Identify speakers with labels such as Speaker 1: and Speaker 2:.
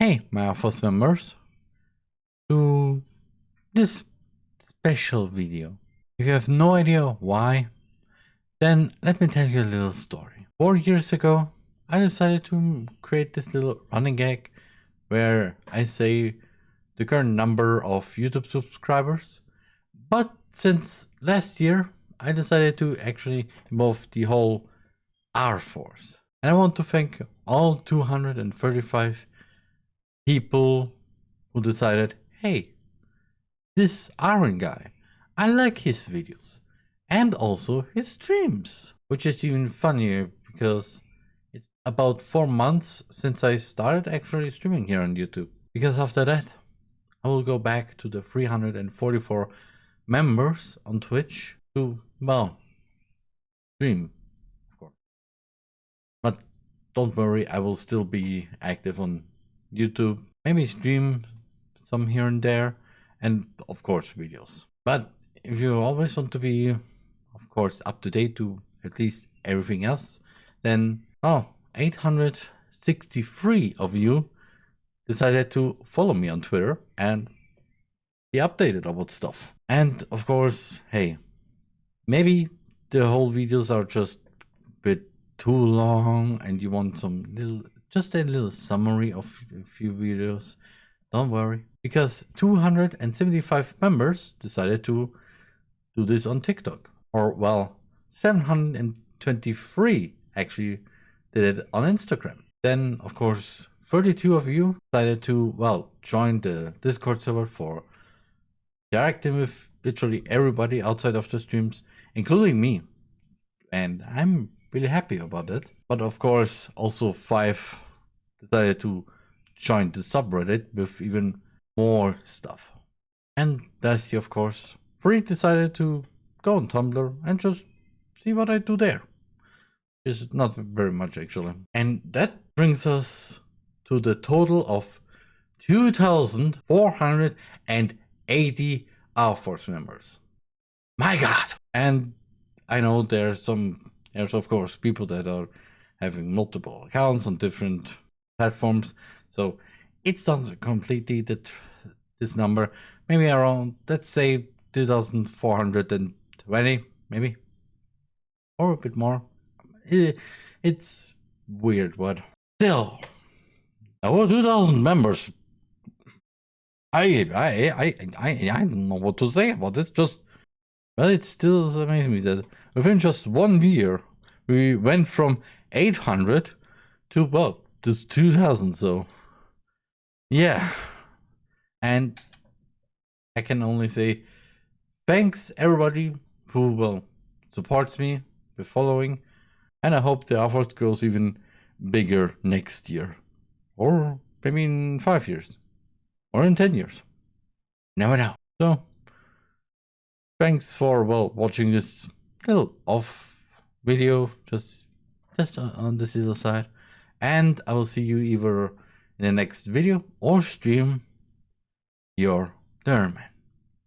Speaker 1: Hey, my R Force members, to this special video. If you have no idea why, then let me tell you a little story. Four years ago, I decided to create this little running gag where I say the current number of YouTube subscribers. But since last year, I decided to actually involve the whole R Force. And I want to thank all 235 people who decided, hey, this Aaron guy, I like his videos and also his streams, which is even funnier because it's about four months since I started actually streaming here on YouTube. Because after that, I will go back to the 344 members on Twitch to, well, stream, of course. But don't worry, I will still be active on YouTube, maybe stream some here and there, and of course videos. But if you always want to be, of course, up to date to at least everything else, then oh, 863 of you decided to follow me on Twitter and be updated about stuff. And of course, hey, maybe the whole videos are just a bit too long and you want some little just a little summary of a few videos. Don't worry, because 275 members decided to do this on TikTok. Or, well, 723 actually did it on Instagram. Then, of course, 32 of you decided to, well, join the Discord server for interacting with literally everybody outside of the streams, including me. And I'm really happy about it. But of course, also five decided to join the subreddit with even more stuff. And Dusty, of course, Free decided to go on Tumblr and just see what I do there. It's not very much actually. And that brings us to the total of 2,480 R Force members. My god! And I know there's some, there's of course people that are having multiple accounts on different platforms. So it's not completely the this number, maybe around let's say 2,420, maybe, or a bit more. It, it's weird, but still, over 2,000 members. I, I, I, I, I don't know what to say about this. Just, well, it still amazes me that within just one year, we went from 800 to well, just 2000 so yeah. And i can only say thanks everybody who will supports me with following and i hope the effort goes even bigger next year or maybe in five years or in 10 years. Never know. So thanks for well watching this little off video just just on this little side and I will see you either in the next video or stream your Derman.